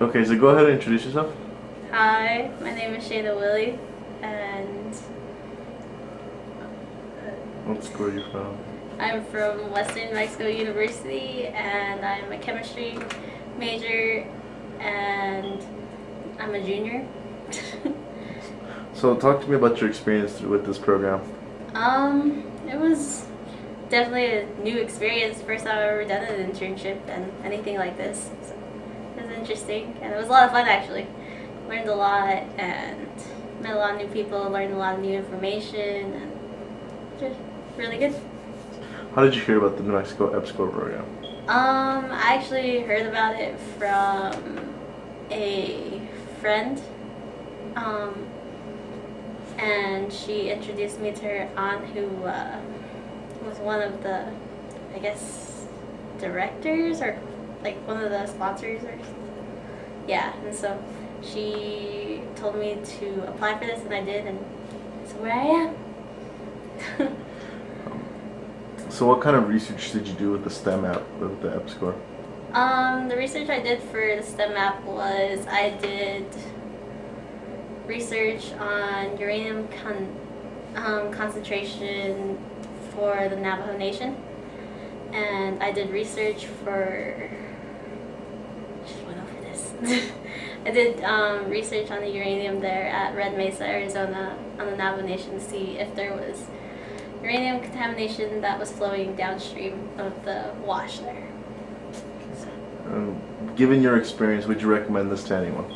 Okay, so go ahead and introduce yourself. Hi, my name is Shayna Willie, and What school are you from? I'm from Western Mexico University, and I'm a chemistry major, and I'm a junior. So talk to me about your experience with this program. um, it was definitely a new experience. First time I've ever done an internship and anything like this. So it was interesting, and it was a lot of fun actually. Learned a lot and met a lot of new people. Learned a lot of new information, and just really good. How did you hear about the New Mexico EPSCoR program? Um, I actually heard about it from a friend. Um, and she introduced me to her aunt who uh, was one of the, I guess, directors or like one of the sponsors or yeah. And so she told me to apply for this and I did and so where I am. So what kind of research did you do with the STEM app with the EPSCoR? Um, the research I did for the STEM app was I did research on uranium con um, concentration for the Navajo Nation. And I did research for. Just went over this. I did um, research on the uranium there at Red Mesa, Arizona, on the Navajo Nation to see if there was uranium contamination that was flowing downstream of the wash there. Um, given your experience, would you recommend this to anyone?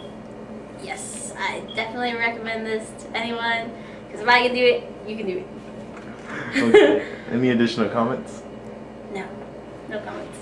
Yes, I definitely recommend this to anyone because if I can do it, you can do it. Okay. Any additional comments? No, no comments.